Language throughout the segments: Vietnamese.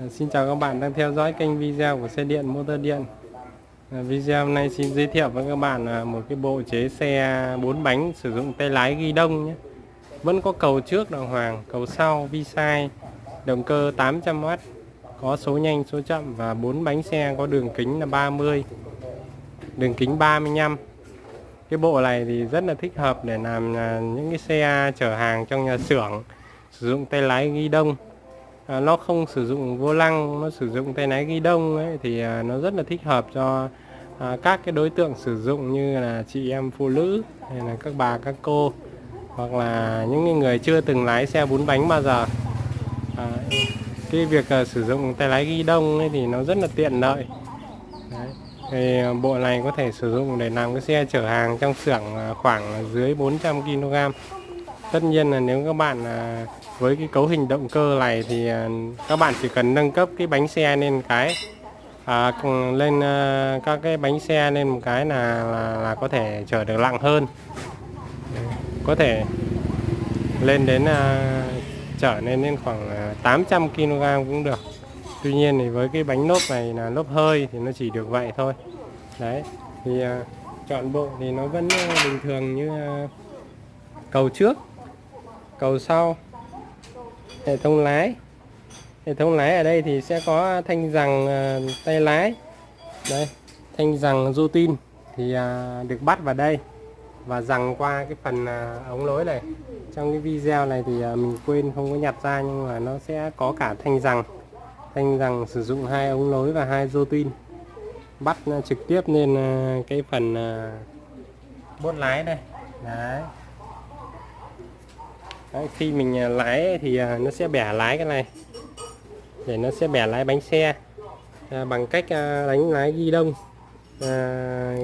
Ờ, xin chào các bạn đang theo dõi kênh video của xe điện motor điện. Ờ, video hôm nay xin giới thiệu với các bạn à, một cái bộ chế xe 4 bánh sử dụng tay lái ghi đông nhé. Vẫn có cầu trước đàng hoàng, cầu sau vi sai Động cơ 800W Có số nhanh số chậm và 4 bánh xe có đường kính là 30 Đường kính 35 Cái bộ này thì rất là thích hợp để làm à, những cái xe chở hàng trong nhà xưởng Sử dụng tay lái ghi đông à, nó không sử dụng vô lăng nó sử dụng tay lái ghi đông ấy thì à, nó rất là thích hợp cho à, các cái đối tượng sử dụng như là chị em phụ nữ hay là các bà các cô hoặc là những người chưa từng lái xe bốn bánh bao giờ à, cái việc à, sử dụng tay lái ghi đông ấy thì nó rất là tiện lợi Đấy. Thì à, bộ này có thể sử dụng để làm cái xe chở hàng trong xưởng à, khoảng dưới 400 kg tất nhiên là nếu các bạn à, với cái cấu hình động cơ này thì à, các bạn chỉ cần nâng cấp cái bánh xe lên cái à, lên à, các cái bánh xe lên một cái là là, là có thể chở được nặng hơn. Có thể lên đến à, chở lên đến khoảng 800 kg cũng được. Tuy nhiên thì với cái bánh lốp này là lốp hơi thì nó chỉ được vậy thôi. Đấy thì à, chọn bộ thì nó vẫn bình thường như à, cầu trước cầu sau. Hệ thống lái. Hệ thống lái ở đây thì sẽ có thanh rằng ờ, tay lái. Đây, thanh rằng rô tin thì à, được bắt vào đây và rằng qua cái phần à, ống lối này. Trong cái video này thì à, mình quên không có nhặt ra nhưng mà nó sẽ có cả thanh rằng. Thanh rằng sử dụng hai ống lối và hai rô tin. Bắt trực tiếp lên cái phần bốt lái đây. Đấy. Đấy, khi mình à, lái thì à, nó sẽ bẻ lái cái này. Để nó sẽ bẻ lái bánh xe. À, bằng cách à, đánh lái ghi đông à,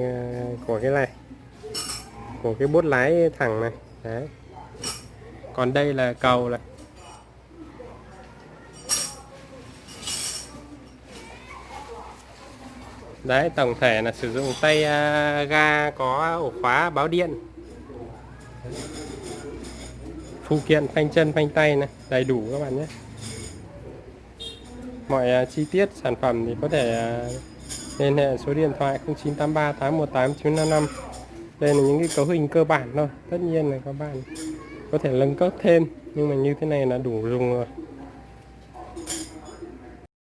à, của cái này của cái bốt lái thẳng này. Đấy. Còn đây là cầu này. Đấy tổng thể là sử dụng tay à, ga có ổ khóa báo điện phụ kiện phanh chân phanh tay này đầy đủ các bạn nhé. Mọi uh, chi tiết sản phẩm thì có thể uh, liên hệ số điện thoại 0983 818 955 đây là những cái cấu hình cơ bản thôi tất nhiên là các bạn có thể nâng cấp thêm nhưng mà như thế này là đủ dùng rồi.